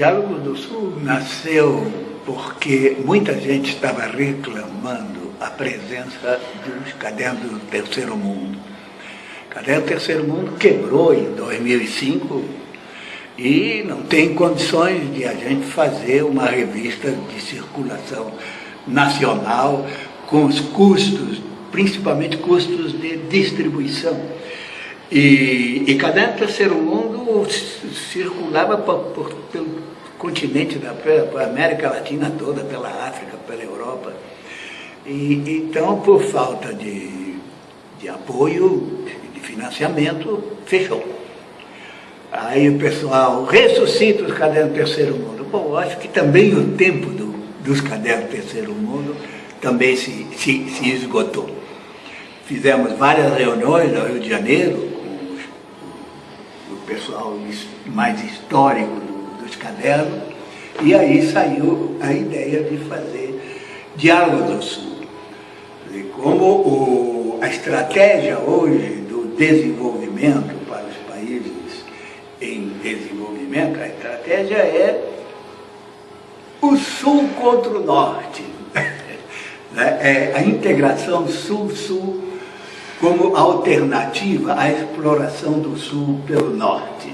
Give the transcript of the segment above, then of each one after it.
Diálogo do Sul nasceu porque muita gente estava reclamando a presença dos cadernos do Terceiro Mundo. Caderno do Terceiro Mundo quebrou em 2005 e não tem condições de a gente fazer uma revista de circulação nacional com os custos, principalmente custos de distribuição. E, e Caderno Terceiro Mundo circulava por, pelo continente, da, pela América Latina toda, pela África, pela Europa. E, então, por falta de, de apoio, de financiamento, fechou. Aí o pessoal ressuscita os cadernos Terceiro Mundo. Bom, acho que também o tempo do, dos cadernos Terceiro Mundo também se, se, se esgotou. Fizemos várias reuniões no Rio de Janeiro pessoal mais histórico do, dos cadernos e aí saiu a ideia de fazer Diálogo do Sul. E como o, a estratégia hoje do desenvolvimento para os países em desenvolvimento, a estratégia é o Sul contra o Norte. Né? é a integração Sul-Sul como alternativa à exploração do Sul pelo Norte.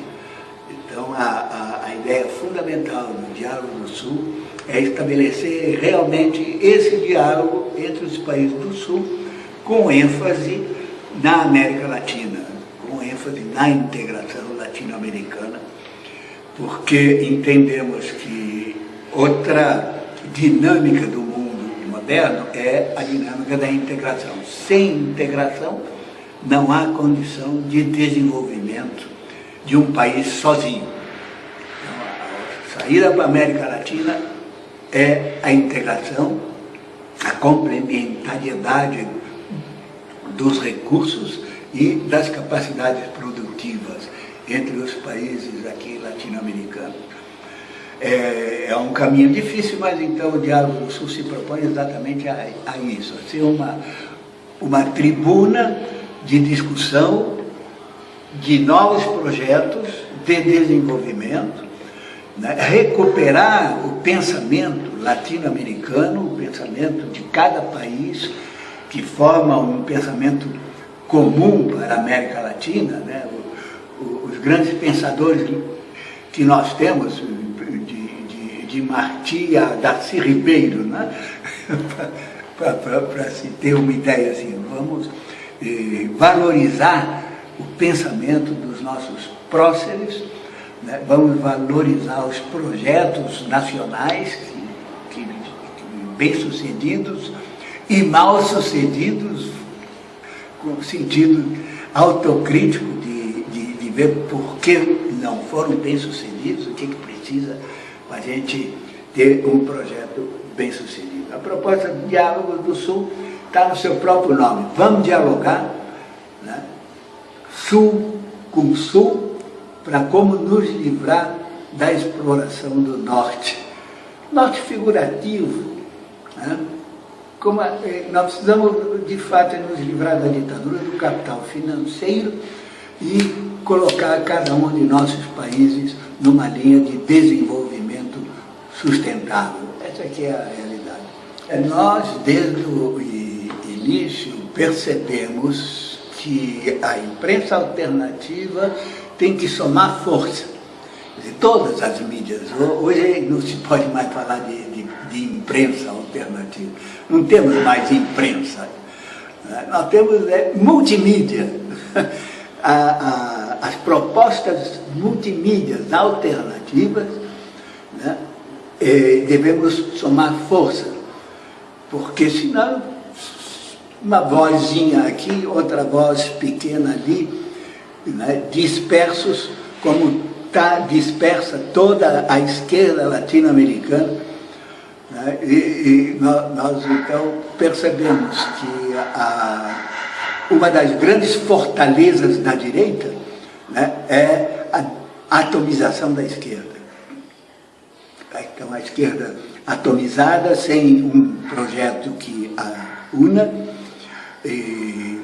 Então, a, a, a ideia fundamental do Diálogo do Sul é estabelecer realmente esse diálogo entre os países do Sul, com ênfase na América Latina, com ênfase na integração latino-americana, porque entendemos que outra dinâmica do moderno é a dinâmica da integração. Sem integração, não há condição de desenvolvimento de um país sozinho. Então, a saída para a América Latina é a integração, a complementariedade dos recursos e das capacidades produtivas entre os países aqui latino-americanos. É, é, um caminho difícil, mas então o Diálogo do Sul se propõe exatamente a, a isso, a ser uma, uma tribuna de discussão de novos projetos de desenvolvimento, né? recuperar o pensamento latino-americano, o pensamento de cada país, que forma um pensamento comum para a América Latina, né? o, o, os grandes pensadores que nós temos, de, Martí a Darcy Ribeiro, né? para se ter uma ideia assim, vamos eh, valorizar o pensamento dos nossos próceres, né? vamos valorizar os projetos nacionais que, que, que bem-sucedidos e mal-sucedidos, com sentido autocrítico de, de, de, ver por que não foram bem-sucedidos, o que, que precisa a gente ter um projeto bem-sucedido. A proposta de Diálogo do Sul está no seu próprio nome. Vamos dialogar né? Sul com Sul para como nos livrar da exploração do Norte. Norte figurativo, né? como eh, nós precisamos de fato nos livrar da ditadura do capital financeiro e colocar cada um de nossos países numa linha de desenvolvimento sustentável. Essa aqui é a realidade. É, nós, desde o início, percebemos que a imprensa alternativa tem que somar força de todas as mídias. Hoje não se pode mais falar de, de, de imprensa alternativa. Não temos mais imprensa. Né? Nós temos é, multimídia. A, a, as propostas multimídias alternativas, né? E devemos somar força, porque senão uma vozinha aqui, outra voz pequena ali, né? dispersos como está dispersa toda a esquerda latino-americana. Né? E, e nós, nós, então, percebemos que a, uma das grandes fortalezas da direita né, é a atomização da esquerda. Então, é a esquerda atomizada, sem um projeto que a una. E,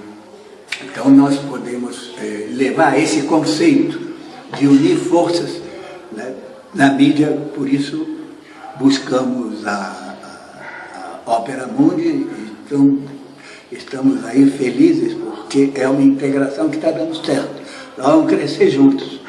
então, nós podemos é, levar esse conceito de unir forças né, na mídia, por isso buscamos a, a, a Ópera Mundi, então estamos aí felizes porque é uma integração que está dando certo. Nós vamos crescer juntos.